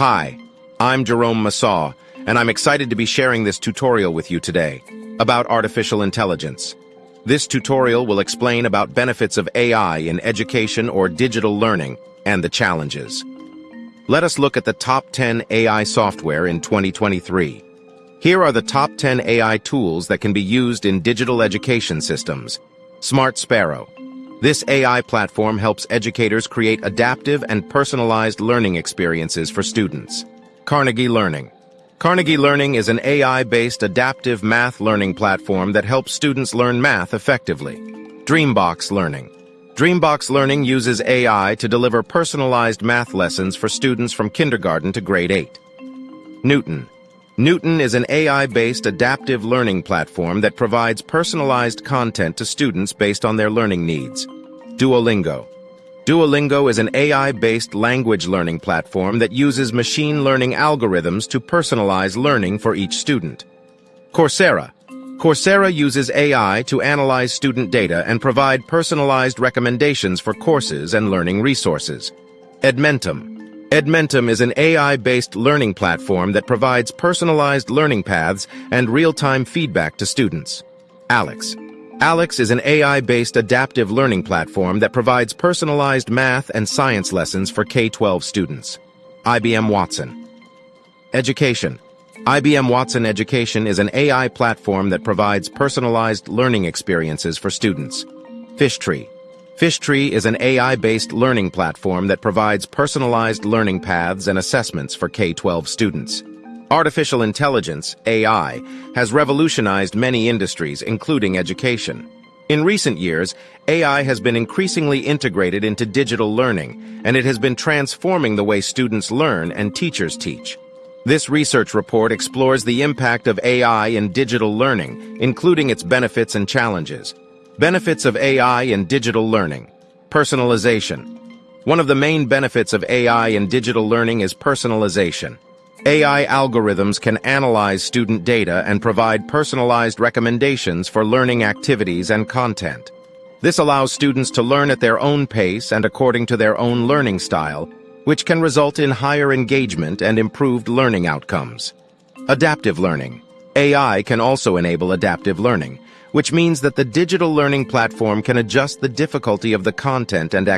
Hi, I'm Jerome Massaw, and I'm excited to be sharing this tutorial with you today about artificial intelligence. This tutorial will explain about benefits of AI in education or digital learning and the challenges. Let us look at the top 10 AI software in 2023. Here are the top 10 AI tools that can be used in digital education systems. Smart Sparrow. This AI platform helps educators create adaptive and personalized learning experiences for students. Carnegie Learning. Carnegie Learning is an AI-based adaptive math learning platform that helps students learn math effectively. Dreambox Learning. Dreambox Learning uses AI to deliver personalized math lessons for students from kindergarten to grade 8. Knewton. Knewton is an AI-based adaptive learning platform that provides personalized content to students based on their learning needs. Duolingo. Duolingo is an AI-based language learning platform that uses machine learning algorithms to personalize learning for each student. Coursera. Coursera uses AI to analyze student data and provide personalized recommendations for courses and learning resources. Edmentum. Edmentum is an AI-based learning platform that provides personalized learning paths and real-time feedback to students. ALEKS. ALEKS is an AI-based adaptive learning platform that provides personalized math and science lessons for K-12 students. IBM Watson. Education. IBM Watson Education is an AI platform that provides personalized learning experiences for students. Fishtree. Fishtree is an AI-based learning platform that provides personalized learning paths and assessments for K-12 students. Artificial intelligence, AI, has revolutionized many industries, including education. In recent years, AI has been increasingly integrated into digital learning, and it has been transforming the way students learn and teachers teach. This research report explores the impact of AI in digital learning, including its benefits and challenges. Benefits of AI in digital learning. Personalization. One of the main benefits of AI in digital learning is personalization. AI algorithms can analyze student data and provide personalized recommendations for learning activities and content. This allows students to learn at their own pace and according to their own learning style, which can result in higher engagement and improved learning outcomes. Adaptive learning. AI can also enable adaptive learning, which means that the digital learning platform can adjust the difficulty of the content and